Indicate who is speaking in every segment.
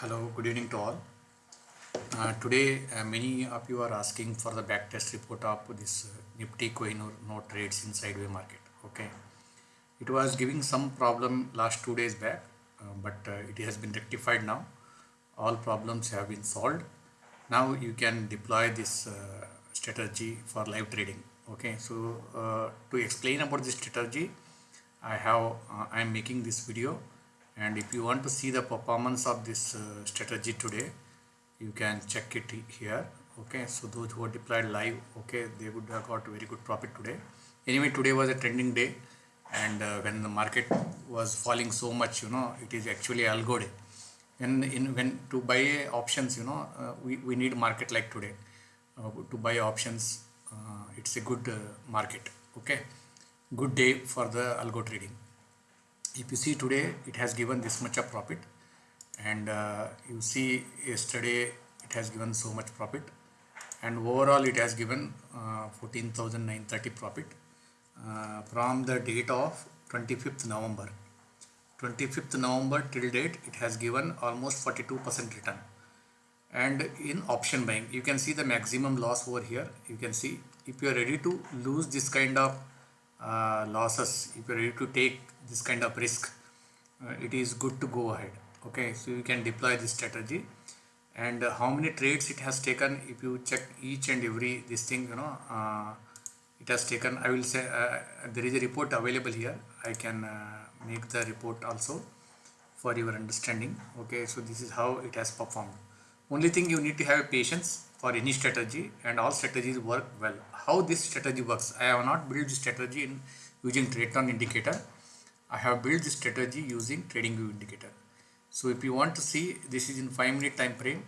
Speaker 1: Hello, good evening to all. Uh, today, uh, many of you are asking for the back test report of this uh, Nifty Kohinoor no trades in sideway market. Okay, it was giving some problem last two days back, uh, but uh, it has been rectified now. All problems have been solved. Now you can deploy this uh, strategy for live trading. Okay, so to explain about this strategy, I have I am making this video and if you want to see the performance of this uh, strategy today you can check it here okay? So those who are deployed live okay they would have got very good profit today. Anyway today was a trending day and uh, when the market was falling so much you know it is actually algo day. And in when to buy options you know uh, we, we need market like today. Uh, to buy options uh, it's a good uh, market okay? Good day for the algo trading if you see today it has given this much of profit. And uh, you see yesterday it has given so much profit. And overall it has given uh, 14,930 profit. Uh, from the date of 25th November. 25th November till date it has given almost 42% return. And in option buying you can see the maximum loss over here. You can see if you are ready to lose this kind of uh, losses if you are ready to take this kind of risk uh, it is good to go ahead. Okay so you can deploy this strategy. And uh, how many trades it has taken if you check each and every this thing you know uh, it has taken I will say uh, there is a report available here. I can uh, make the report also for your understanding. Okay so this is how it has performed. Only thing you need to have patience for any strategy and all strategies work well. How this strategy works I have not built strategy in using TradeTron indicator I have built this strategy using TradingView indicator. So if you want to see this is in 5 minute time frame.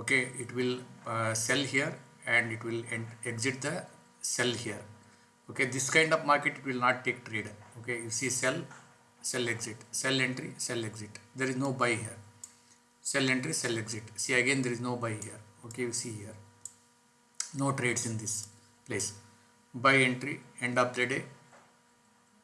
Speaker 1: Okay it will uh, sell here and it will exit the sell here. Okay this kind of market it will not take trade. Okay you see sell sell exit sell entry sell exit. There is no buy here. Sell entry sell exit. See again there is no buy here. Okay you see here. No trades in this place. Buy entry end of the day.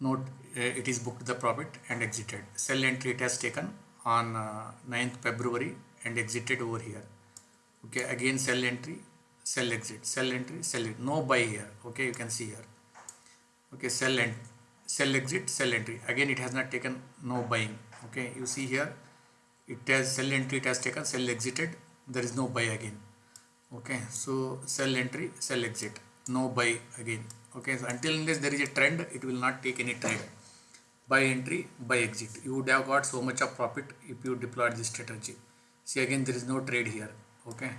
Speaker 1: Note it is booked the profit and exited. Sell entry it has taken on uh, 9th February and exited over here. Okay again sell entry sell exit sell entry sell it no buy here. Okay you can see here. Okay sell and sell exit sell entry. Again it has not taken no buying. Okay you see here it has sell entry it has taken sell exited. There is no buy again. Okay so sell entry sell exit. No buy again. Okay so until unless there is a trend it will not take any trade buy entry buy exit. You would have got so much of profit if you deployed this strategy. See again there is no trade here okay?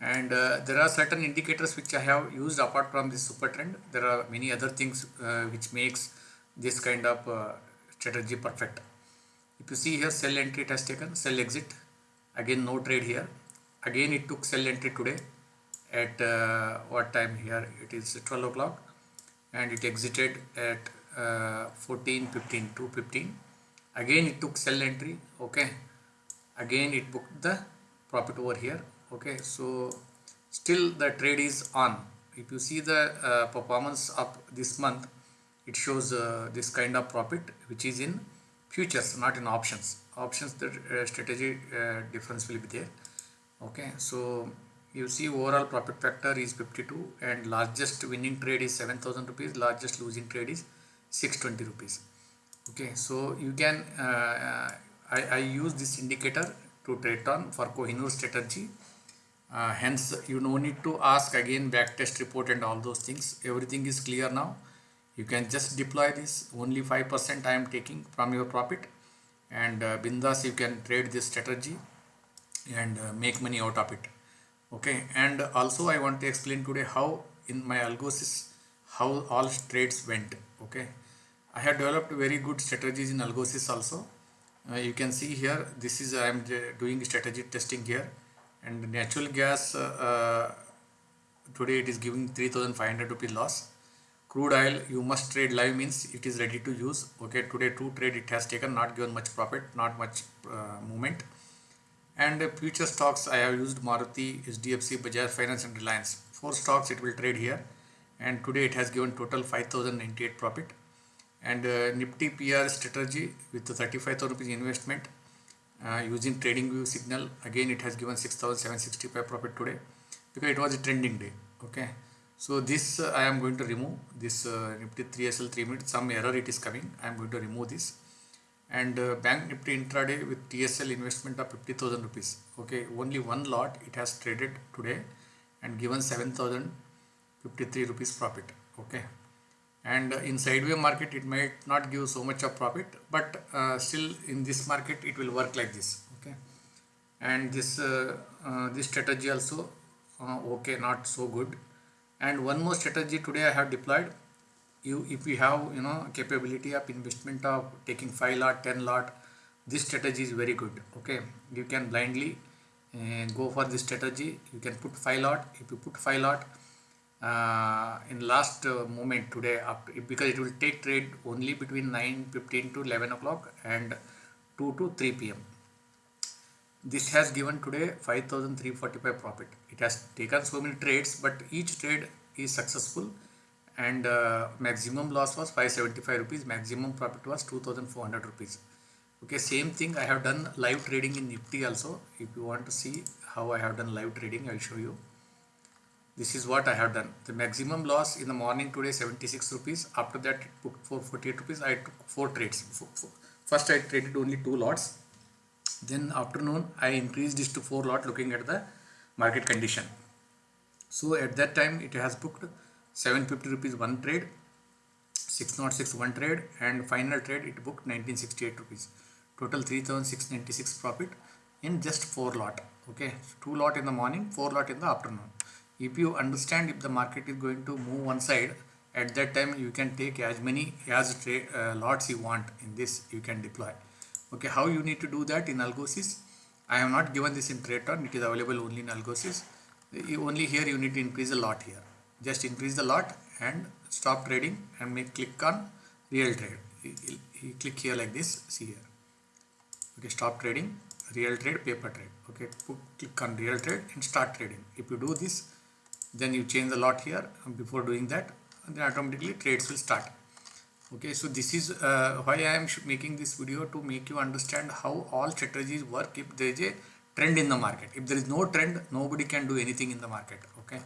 Speaker 1: And uh, there are certain indicators which I have used apart from this super trend. There are many other things uh, which makes this kind of uh, strategy perfect. If you see here sell entry it has taken sell exit. Again no trade here. Again it took sell entry today at uh, what time here? It is 12 o'clock and it exited at uh, 14 15 2 15 again it took sell entry okay? Again it booked the profit over here okay? So still the trade is on. If you see the uh, performance of this month it shows uh, this kind of profit which is in futures not in options. Options the uh, strategy uh, difference will be there okay? So you see overall profit factor is 52 and largest winning trade is 7000 rupees. Largest losing trade is 620 rupees. Okay so you can uh, I, I use this indicator to trade on for Kohinoor strategy. Uh, hence you no need to ask again backtest report and all those things. Everything is clear now. You can just deploy this. Only 5% I am taking from your profit. And uh, bindas you can trade this strategy and uh, make money out of it. Okay and also I want to explain today how in my Algosys how all trades went okay? I have developed very good strategies in Algosys also. Uh, you can see here this is I am doing strategy testing here. And natural gas uh, uh, today it is giving 3500 rupee loss. Crude oil you must trade live means it is ready to use okay? Today two trade it has taken not given much profit not much uh, movement. And future stocks I have used Maruti, HDFC, Bajaj Finance and Reliance. Four stocks it will trade here and today it has given total 5098 profit. And uh, Nifty PR strategy with the 35,000 rupees investment uh, using trading view signal again it has given 6765 profit today because it was a trending day okay? So this uh, I am going to remove this uh, Nifty 3SL 3 minute some error it is coming. I am going to remove this. And uh, bank Nifty intraday with TSL investment of 50,000 rupees okay? Only one lot it has traded today and given 7,053 rupees profit okay? And uh, in sideway market it might not give so much of profit but uh, still in this market it will work like this okay? And this uh, uh, this strategy also uh, okay not so good. And one more strategy today I have deployed. You if you have you know capability of investment of taking 5 lot 10 lot this strategy is very good okay? You can blindly uh, go for this strategy. You can put 5 lot. If you put 5 lot uh, in last uh, moment today because it will take trade only between 9:15 to 11 o'clock and 2 to 3 pm this has given today 5345 profit. It has taken so many trades but each trade is successful and uh, maximum loss was 575 rupees maximum profit was 2400 rupees. Okay same thing i have done live trading in nifty also. If you want to see how i have done live trading i'll show you this is what I have done. The maximum loss in the morning today 76 rupees. After that it put 448 rupees. I took four trades. First I traded only two lots. Then afternoon I increased this to four lot looking at the market condition. So at that time it has booked 750 rupees one trade 606 one trade and final trade it booked 1968 rupees. Total 3696 profit in just four lot. Okay? Two lot in the morning four lot in the afternoon if you understand if the market is going to move one side at that time you can take as many as uh, lots you want in this you can deploy. Okay how you need to do that in algosys? I have not given this in Tradetron it is available only in algosys. Only here you need to increase the lot here. Just increase the lot and stop trading and make click on real trade. You click here like this see here. Okay stop trading real trade paper trade. Okay Put, click on real trade and start trading. If you do this then you change the lot here. Before doing that then automatically trades will start. Okay so this is uh, why I am making this video to make you understand how all strategies work if there is a trend in the market. If there is no trend nobody can do anything in the market okay?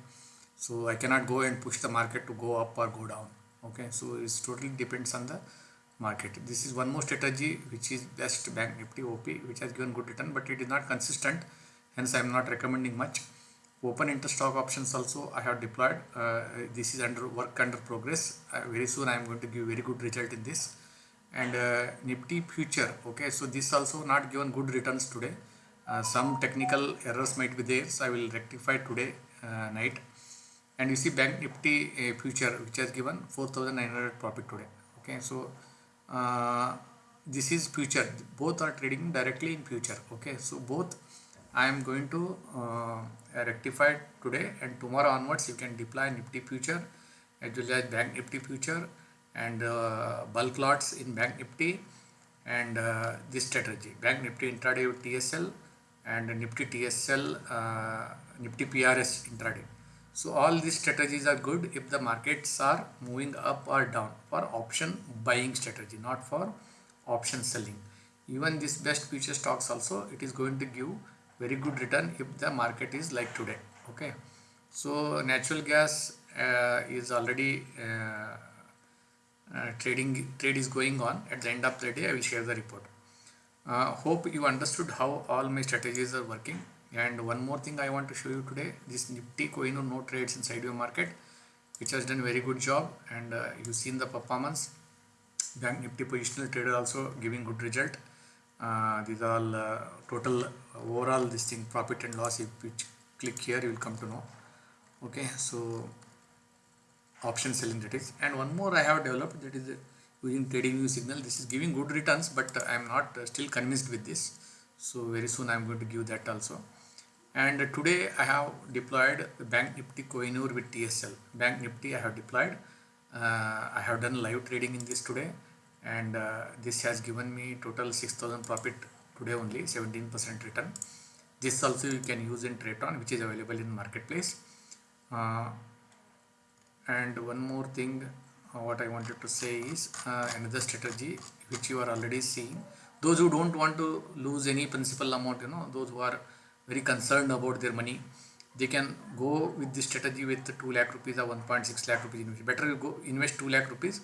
Speaker 1: So I cannot go and push the market to go up or go down okay? So it totally depends on the market. This is one more strategy which is best bank nifty op which has given good return but it is not consistent hence I am not recommending much open interest stock options also I have deployed. Uh, this is under work under progress. Uh, very soon I am going to give very good result in this. And uh, Nifty future okay? So this also not given good returns today. Uh, some technical errors might be there so I will rectify today uh, night. And you see bank Nifty uh, future which has given 4900 profit today okay? So this is future. Both are trading directly in future okay? So both I am going to uh, rectify today and tomorrow onwards you can deploy Nifty future as well as Bank Nifty future and uh, bulk lots in Bank Nifty and uh, this strategy Bank Nifty intraday with TSL and Nifty TSL uh, Nifty PRS intraday. So all these strategies are good if the markets are moving up or down for option buying strategy not for option selling. Even this best future stocks also it is going to give very good return if the market is like today okay? So natural gas uh, is already uh, uh, trading trade is going on. At the end of the day i will share the report. Uh, hope you understood how all my strategies are working. And one more thing i want to show you today this nifty Kohinoor no trades inside your market which has done very good job. And uh, you've seen the performance. Bank nifty positional trader also giving good result uh, these are all uh, total overall this thing profit and loss if you click here you will come to know. Okay so option selling that is. And one more I have developed that is using trading view signal. This is giving good returns but I am not uh, still convinced with this. So very soon I am going to give that also. And today I have deployed Bank Nifty Kohinoor with TSL Bank Nifty I have deployed. Uh, I have done live trading in this today and uh, this has given me total 6000 profit today only 17% return. This also you can use in Tradetron which is available in marketplace. Uh, and one more thing uh, what I wanted to say is uh, another strategy which you are already seeing. Those who don't want to lose any principal amount you know those who are very concerned about their money they can go with this strategy with 2 lakh rupees or 1.6 lakh rupees. Better you go invest 2 lakh rupees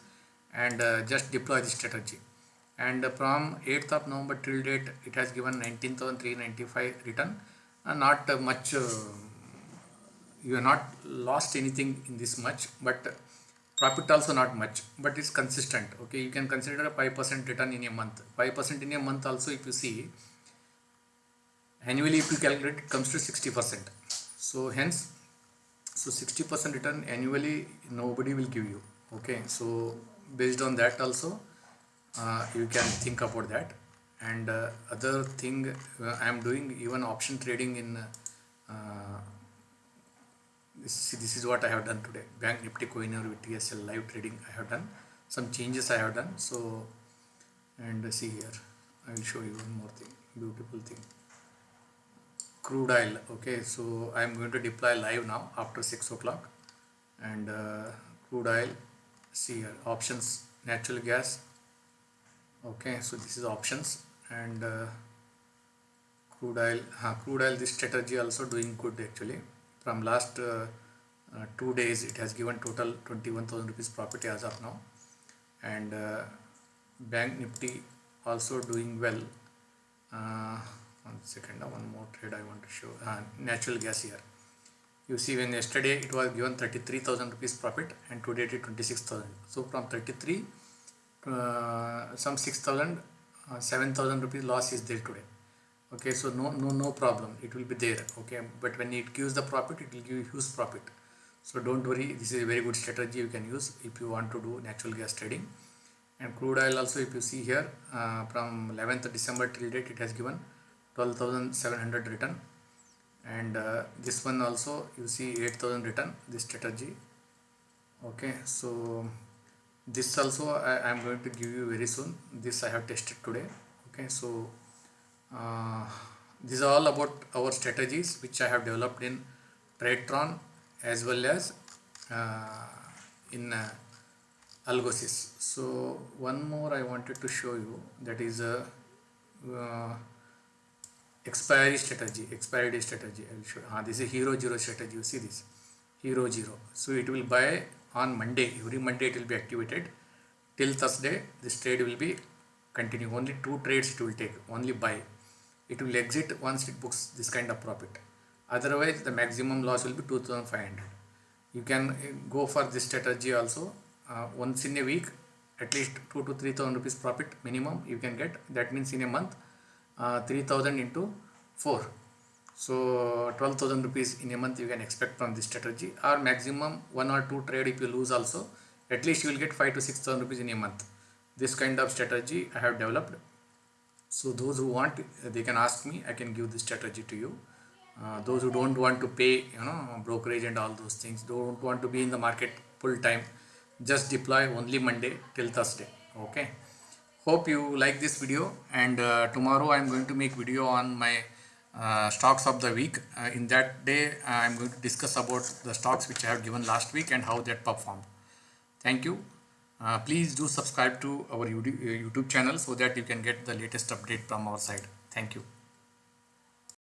Speaker 1: and uh, just deploy this strategy. And from 8th of november till date it has given 19395 return. Uh, not uh, much uh, you have not lost anything in this much but profit also not much but it's consistent okay? You can consider a 5% return in a month. 5% in a month also if you see annually if you calculate it comes to 60% so hence so 60% return annually nobody will give you okay? So based on that also uh, you can think about that. And uh, other thing uh, I am doing even option trading in uh, this, this is what I have done today. Bank nifty Kohinoor with TSL live trading I have done. Some changes I have done so and see here. I will show you one more thing beautiful thing. Crude oil okay so I am going to deploy live now after 6 o'clock. And uh, crude oil see here options natural gas. Okay so this is options. And uh, crude oil uh, crude oil this strategy also doing good actually. From last uh, uh, two days it has given total 21,000 rupees profit as of now. And uh, bank nifty also doing well. Uh, one second one more trade I want to show. Natural gas here you see when yesterday it was given 33,000 rupees profit and today it is 26,000 so from 33 uh, some 6,000 uh, 7,000 rupees loss is there today. Okay so no no no problem. It will be there. Okay but when it gives the profit it will give huge profit. So don't worry. This is a very good strategy you can use if you want to do natural gas trading. And crude oil also if you see here uh, from 11th December till date it has given 12,700 return and uh, this one also you see 8,000 return this strategy. Okay so this also I am going to give you very soon. This I have tested today. Okay so uh, these are all about our strategies which I have developed in Tradetron as well as uh, in uh, Algosys. So one more I wanted to show you that is a uh, expiry strategy, expiry day strategy. I will show. Ah, this is hero zero strategy. You see this hero zero. So it will buy on Monday. Every Monday it will be activated till Thursday. This trade will be continue. Only two trades it will take. Only buy it will exit once it books this kind of profit otherwise the maximum loss will be 2500 you can eh, go for this strategy also uh, once in a week at least 2 to 3000 rupees profit minimum you can get that means in a month uh, 3000 into 4 so 12000 rupees in a month you can expect from this strategy or maximum one or two trade if you lose also at least you will get 5 to 6000 rupees in a month. This kind of strategy i have developed. So those who want they can ask me i can give this strategy to you. Uh, those who don't want to pay you know brokerage and all those things don't want to be in the market full time just deploy only monday till thursday okay hope you like this video and uh, tomorrow i'm going to make video on my uh, stocks of the week uh, in that day i'm going to discuss about the stocks which i have given last week and how that performed thank you uh, please do subscribe to our uh, YouTube channel so that you can get the latest update from our side. Thank you.